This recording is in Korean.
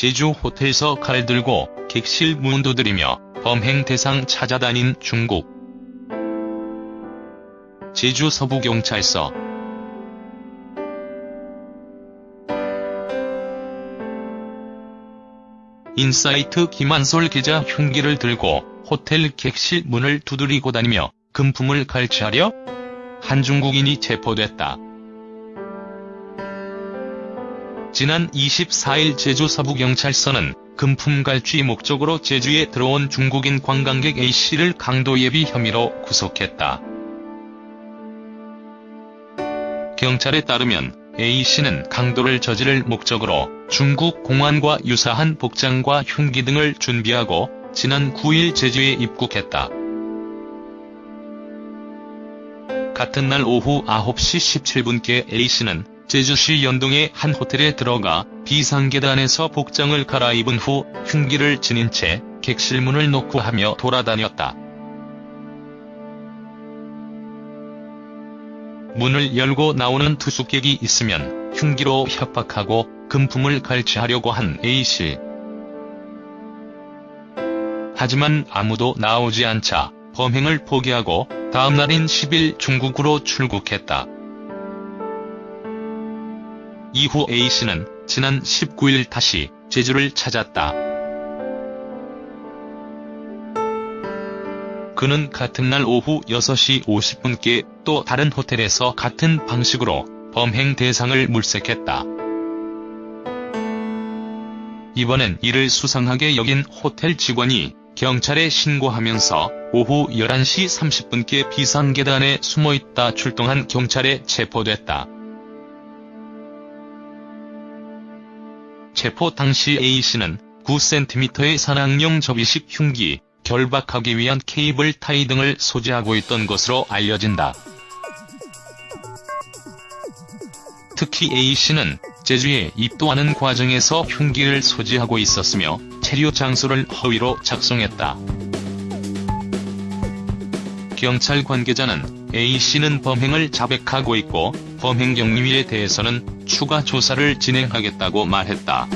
제주 호텔에서 칼 들고 객실 문 두드리며 범행 대상 찾아다닌 중국. 제주 서부경찰서 인사이트 김한솔 기자 흉기를 들고 호텔 객실 문을 두드리고 다니며 금품을 갈취하려? 한 중국인이 체포됐다. 지난 24일 제주 서부경찰서는 금품 갈취 목적으로 제주에 들어온 중국인 관광객 A씨를 강도 예비 혐의로 구속했다. 경찰에 따르면 A씨는 강도를 저지를 목적으로 중국 공안과 유사한 복장과 흉기 등을 준비하고 지난 9일 제주에 입국했다. 같은 날 오후 9시 17분께 A씨는 제주시 연동의 한 호텔에 들어가 비상계단에서 복장을 갈아입은 후 흉기를 지닌 채 객실 문을 놓고 하며 돌아다녔다. 문을 열고 나오는 투숙객이 있으면 흉기로 협박하고 금품을 갈취하려고 한 A씨. 하지만 아무도 나오지 않자 범행을 포기하고 다음날인 10일 중국으로 출국했다. 이후 A씨는 지난 19일 다시 제주를 찾았다. 그는 같은 날 오후 6시 50분께 또 다른 호텔에서 같은 방식으로 범행 대상을 물색했다. 이번엔 이를 수상하게 여긴 호텔 직원이 경찰에 신고하면서 오후 11시 30분께 비상계단에 숨어있다 출동한 경찰에 체포됐다. 체포 당시 A씨는 9cm의 산악용 접이식 흉기, 결박하기 위한 케이블 타이 등을 소지하고 있던 것으로 알려진다. 특히 A씨는 제주에 입도하는 과정에서 흉기를 소지하고 있었으며 체류 장소를 허위로 작성했다. 경찰 관계자는 A씨는 범행을 자백하고 있고 범행 경위에 대해서는 추가 조사를 진행하겠다고 말했다.